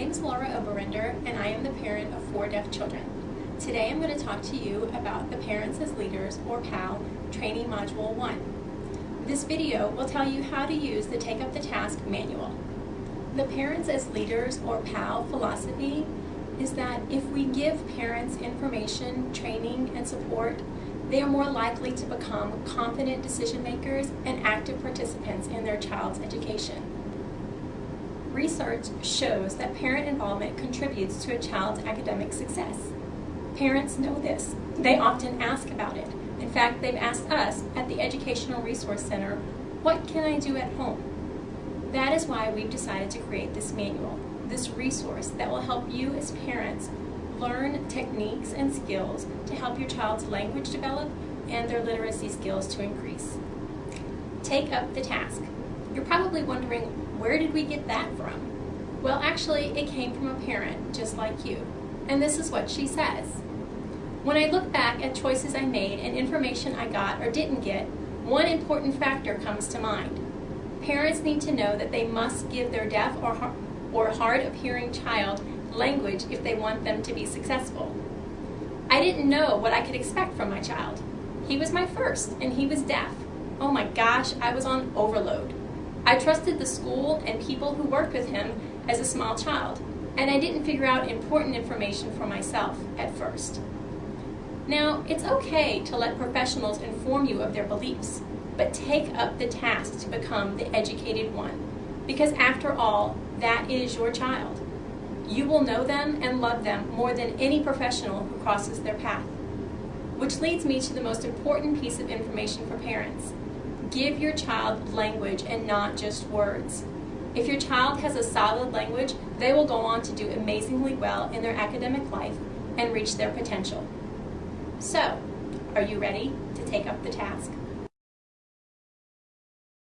name is Laura Oberender, and I am the parent of four deaf children. Today I'm going to talk to you about the Parents as Leaders, or PAL, Training Module 1. This video will tell you how to use the Take Up the Task manual. The Parents as Leaders, or PAL, philosophy is that if we give parents information, training, and support, they are more likely to become confident decision makers and active participants in their child's education. Research shows that parent involvement contributes to a child's academic success. Parents know this. They often ask about it. In fact, they've asked us at the Educational Resource Center, what can I do at home? That is why we've decided to create this manual, this resource that will help you as parents learn techniques and skills to help your child's language develop and their literacy skills to increase. Take up the task. Probably wondering, where did we get that from? Well, actually, it came from a parent just like you. And this is what she says. When I look back at choices I made and information I got or didn't get, one important factor comes to mind. Parents need to know that they must give their deaf or, or hard of hearing child language if they want them to be successful. I didn't know what I could expect from my child. He was my first, and he was deaf. Oh my gosh, I was on overload. I trusted the school and people who worked with him as a small child, and I didn't figure out important information for myself at first. Now, it's okay to let professionals inform you of their beliefs, but take up the task to become the educated one, because after all, that is your child. You will know them and love them more than any professional who crosses their path. Which leads me to the most important piece of information for parents. Give your child language and not just words. If your child has a solid language, they will go on to do amazingly well in their academic life and reach their potential. So, are you ready to take up the task?